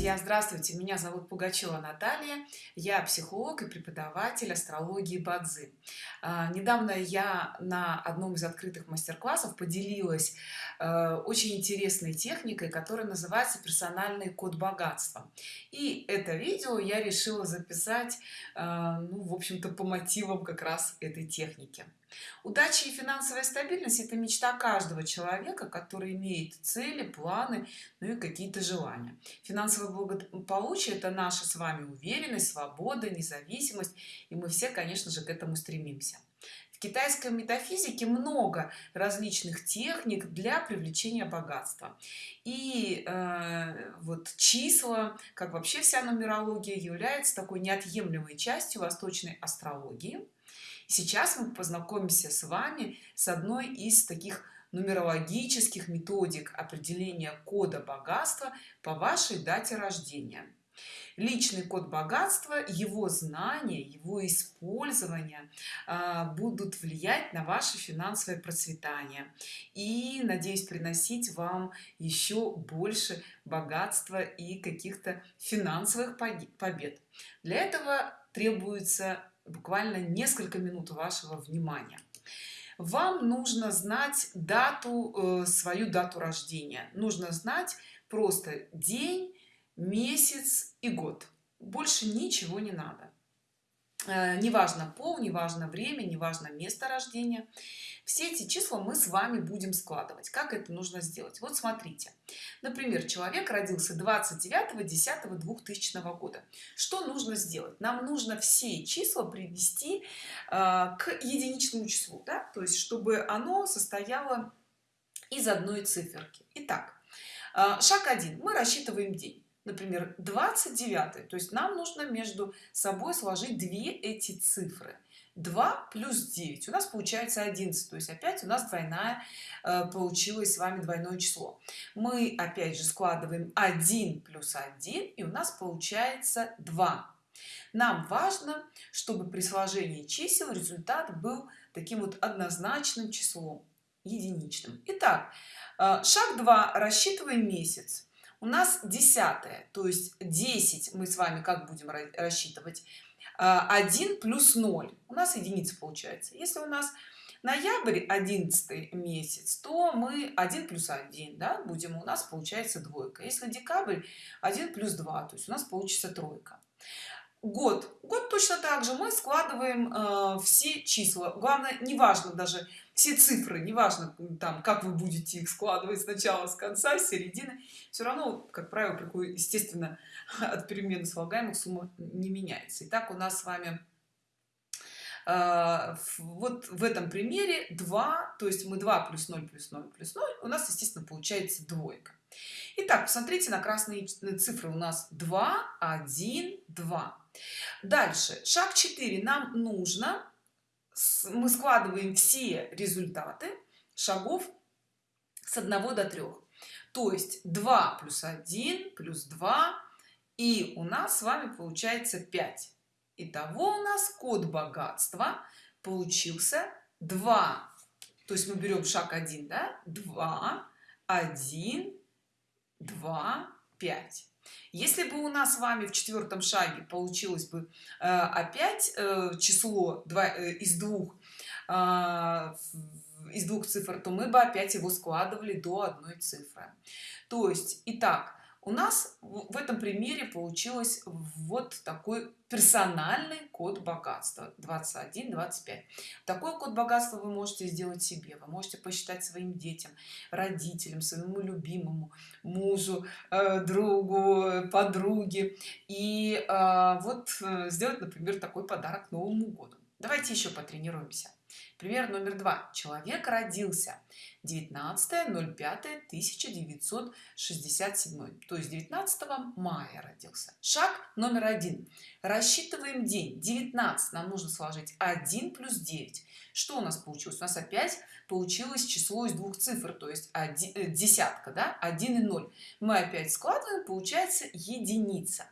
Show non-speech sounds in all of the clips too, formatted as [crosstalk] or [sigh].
друзья здравствуйте. Меня зовут пугачева наталья. Я психолог и преподаватель астрологии бадзи. А, недавно я на одном из открытых мастер-классов поделилась э, очень интересной техникой которая называется персональный код богатства. И это видео я решила записать э, ну в общем-то по мотивам как раз этой техники удача и финансовая стабильность это мечта каждого человека который имеет цели планы ну и какие-то желания. Финансовое благополучие это наша с вами уверенность свобода независимость и мы все конечно же к этому стремимся. В китайской метафизике много различных техник для привлечения богатства. И э, вот числа как вообще вся нумерология является такой неотъемлемой частью восточной астрологии сейчас мы познакомимся с вами с одной из таких нумерологических методик определения кода богатства по вашей дате рождения. Личный код богатства его знания его использование а, будут влиять на ваше финансовое процветание. И надеюсь приносить вам еще больше богатства и каких-то финансовых побед. Для этого требуется буквально несколько минут вашего внимания. Вам нужно знать дату э, свою дату рождения. Нужно знать просто день месяц и год. Больше ничего не надо неважно пол неважно время неважно место рождения. Все эти числа мы с вами будем складывать. Как это нужно сделать? Вот смотрите. Например человек родился 29 10 2000 года. Что нужно сделать? Нам нужно все числа привести э, к единичному числу да? то есть чтобы оно состояло из одной циферки. Итак, э, шаг 1 мы рассчитываем день например 29 то есть нам нужно между собой сложить две эти цифры. 2 плюс 9 у нас получается 11 то есть опять у нас двойная э, получилось с вами двойное число. Мы опять же складываем 1 плюс 1 и у нас получается 2 нам важно чтобы при сложении чисел результат был таким вот однозначным числом единичным. Итак, э, шаг 2 рассчитываем месяц у нас десятое то есть 10 мы с вами как будем рассчитывать? 1 а, плюс 0 у нас единица получается. Если у нас ноябрь 11 месяц то мы 1 плюс 1 да, будем у нас получается двойка. Если декабрь 1 плюс 2 то есть у нас получится тройка год. Год точно так же мы складываем э, все числа. Главное неважно даже все цифры неважно там как вы будете их складывать сначала с конца с середины. Все равно как правило естественно [laughs] от перемены слагаемых сумма не меняется. Итак, у нас с вами вот в этом примере 2 то есть мы 2 плюс 0 плюс 0 плюс 0 у нас естественно получается двойка. Итак, посмотрите на красные цифры. У нас 2 1 2 дальше. Шаг 4 нам нужно мы складываем все результаты шагов с 1 до 3 то есть 2 плюс 1 плюс 2 и у нас с вами получается 5 итого у нас код богатства получился 2 то есть мы берем шаг 1 да? 2 1 2 5 если бы у нас с вами в четвертом шаге получилось бы э, опять э, число 2 э, из двух э, из двух цифр то мы бы опять его складывали до одной цифры. То есть итак у нас в этом примере получилось вот такой персональный код богатства 21 25 такой код богатства вы можете сделать себе вы можете посчитать своим детям родителям своему любимому мужу э, другу подруге и э, вот э, сделать например такой подарок новому году. Давайте еще потренируемся пример номер два. Человек родился 19.05.1967 то есть 19 мая родился. Шаг номер один. Рассчитываем день. 19 нам нужно сложить 1 плюс 9 что у нас получилось? У нас опять получилось число из двух цифр то есть один, э, десятка да? 1 и 0 мы опять складываем получается единица.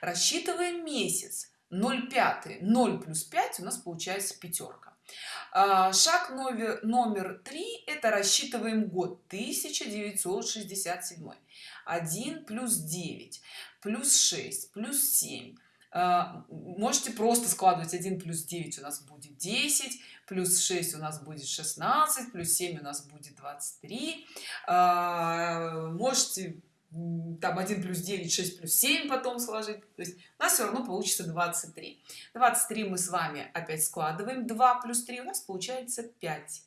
Рассчитываем месяц. 0 5 0 плюс 5 у нас получается пятерка шаг номер номер три это рассчитываем год 1967 1 плюс 9 плюс 6 плюс 7 а, можете просто складывать 1 плюс 9 у нас будет 10 плюс 6 у нас будет 16 плюс 7 у нас будет 23 а, можете там 1 плюс 9 6 плюс 7 потом сложить. То есть у нас все равно получится 23 23 мы с вами опять складываем. 2 плюс 3 у нас получается 5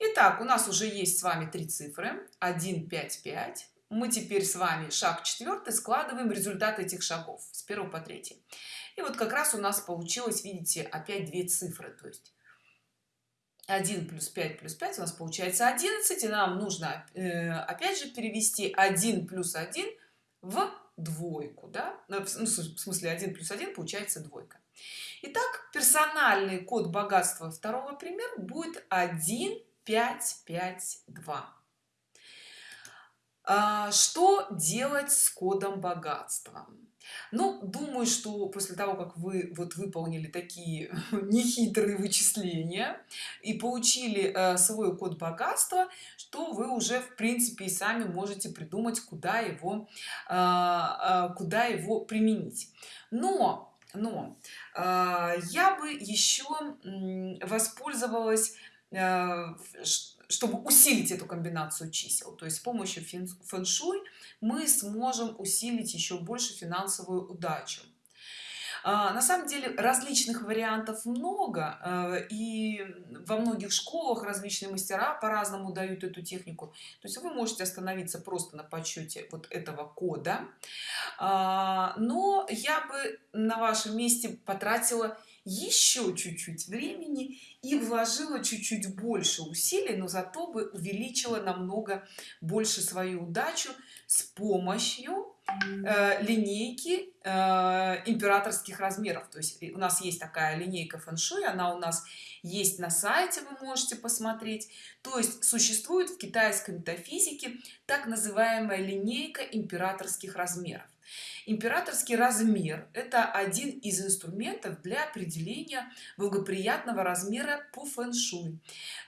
Итак, у нас уже есть с вами три цифры. 1 5 5 мы теперь с вами шаг четвертый складываем результат этих шагов с 1 по 3 и вот как раз у нас получилось видите опять две цифры. То есть 1 плюс 5 плюс 5 у нас получается 11 и нам нужно э, опять же перевести 1 плюс 1 в двойку да? ну, в смысле 1 плюс 1 получается двойка. Итак, персональный код богатства второго примера будет 1 5 5 2 а, что делать с кодом богатства ну думаю что после того как вы вот выполнили такие [laughs] нехитрые вычисления и получили э, свой код богатства что вы уже в принципе и сами можете придумать куда его э, э, куда его применить. Но но я бы еще воспользовалась чтобы усилить эту комбинацию чисел. То есть с помощью фэн-шуй мы сможем усилить еще больше финансовую удачу. А, на самом деле различных вариантов много э, и во многих школах различные мастера по-разному дают эту технику. То есть вы можете остановиться просто на подсчете вот этого кода. А, но я бы на вашем месте потратила еще чуть-чуть времени и вложила чуть-чуть больше усилий но зато бы увеличила намного больше свою удачу с помощью э, линейки э, императорских размеров. То есть у нас есть такая линейка фэншуй она у нас есть на сайте вы можете посмотреть. То есть существует в китайской метафизике так называемая линейка императорских размеров императорский размер это один из инструментов для определения благоприятного размера по фэн-шуй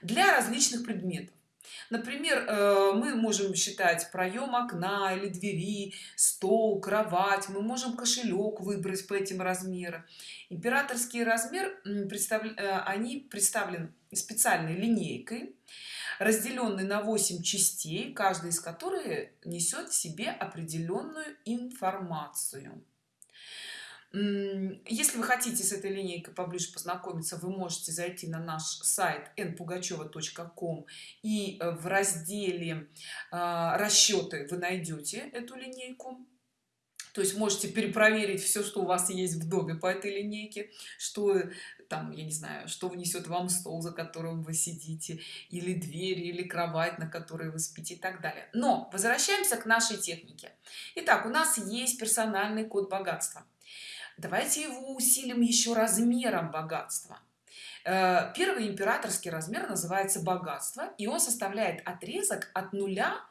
для различных предметов. Например э, мы можем считать проем окна или двери стол кровать мы можем кошелек выбрать по этим размерам. Императорский размер представляют э, они представлены специальной линейкой разделенный на 8 частей каждая из которых несет в себе определенную информацию. Если вы хотите с этой линейкой поближе познакомиться вы можете зайти на наш сайт npugacheva.com и э, в разделе а, расчеты вы найдете эту линейку. То есть можете перепроверить все что у вас есть в доме по этой линейке что там я не знаю что внесет вам стол за которым вы сидите или дверь или кровать на которой вы спите и так далее. Но возвращаемся к нашей технике. Итак, у нас есть персональный код богатства. Давайте его усилим еще размером богатства. Э, первый императорский размер называется богатство и он составляет отрезок от нуля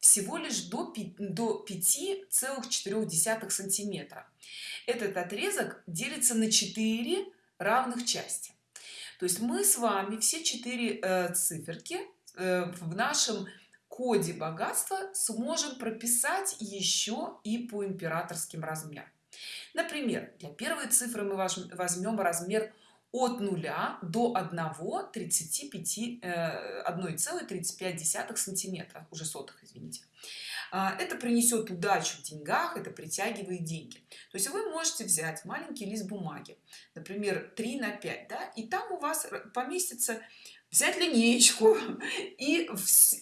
всего лишь до 5,4 сантиметра. Этот отрезок делится на 4 равных части. То есть мы с вами все четыре э, циферки э, в нашем коде богатства сможем прописать еще и по императорским размерам. Например для первой цифры мы возьмем размер от 0 до 1 35 1,35 сантиметра уже сотых извините. А, это принесет удачу в деньгах это притягивает деньги. То есть вы можете взять маленький лист бумаги например 3 на 5 да, и там у вас поместится взять линеечку [laughs] и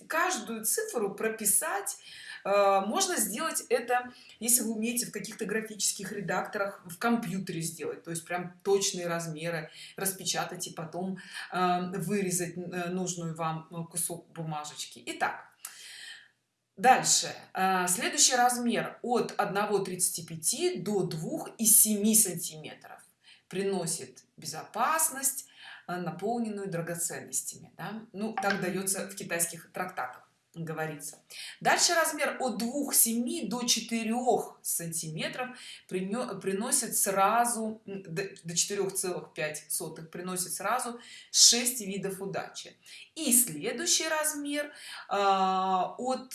каждую цифру прописать можно сделать это если вы умеете в каких-то графических редакторах в компьютере сделать то есть прям точные размеры распечатать и потом а, вырезать э, нужную вам кусок бумажечки. Итак, дальше. Следующий размер от 1,35 до 2,7 сантиметров приносит безопасность наполненную драгоценностями да? ну так дается в китайских трактатах говорится. Дальше размер от 2,7 до 4 сантиметров приносит сразу до 4,5 приносит сразу 6 видов удачи и следующий размер а, от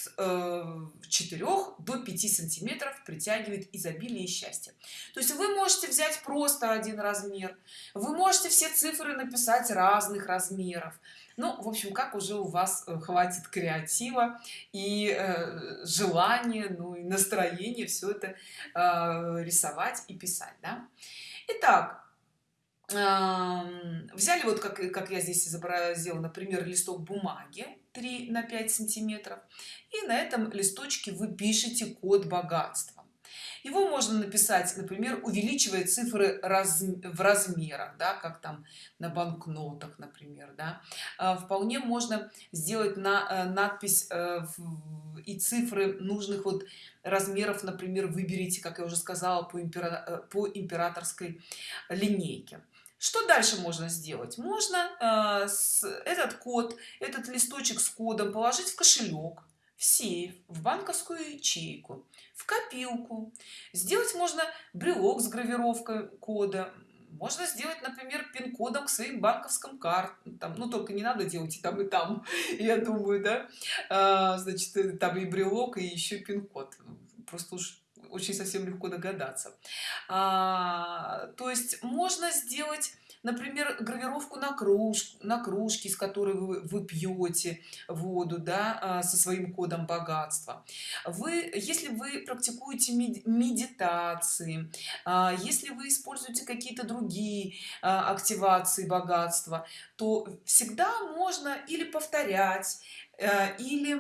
4 э, до 5 сантиметров притягивает изобилие и счастье то есть вы можете взять просто один размер вы можете все цифры написать разных размеров ну в общем как уже у вас э, хватит креатива и э, желания ну и настроение все это э, рисовать и писать да? итак взяли вот как как я здесь изобразила например листок бумаги 3 на 5 сантиметров и на этом листочке вы пишете код богатства его можно написать например увеличивая цифры раз, в размерах да, как там на банкнотах например да. А, вполне можно сделать на э, надпись э, и цифры нужных вот размеров например выберите как я уже сказала по, импера, э, по императорской линейке что дальше можно сделать? Можно э, с, этот код этот листочек с кодом положить в кошелек в сейф в банковскую ячейку в копилку. Сделать можно брелок с гравировкой кода. Можно сделать например пин-кодом к своим банковским картам. Ну только не надо делать и там и там [laughs] я думаю да. А, значит там и брелок и еще пин-код. Просто уж очень совсем легко догадаться. А, то есть можно сделать например гравировку на кружку на кружке из которой вы, вы пьете воду да, а, со своим кодом богатства. Вы если вы практикуете медитации а, если вы используете какие-то другие а, активации богатства то всегда можно или повторять э, или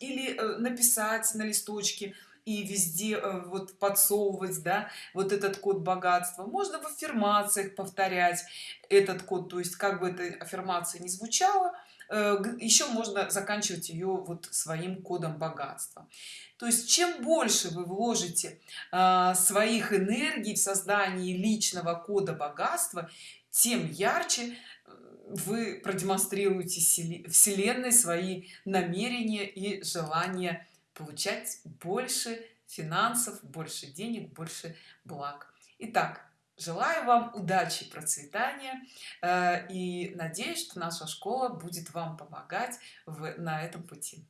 или э, написать на листочке и везде э, вот подсовывать да вот этот код богатства. Можно в аффирмациях повторять этот код то есть как бы эта аффирмация не звучала э, еще можно заканчивать ее вот своим кодом богатства. То есть чем больше вы вложите а, своих энергий в создании личного кода богатства тем ярче э, вы продемонстрируете вселенной свои намерения и желания получать больше финансов больше денег больше благ. Итак, желаю вам удачи процветания э, и надеюсь что наша школа будет вам помогать в на этом пути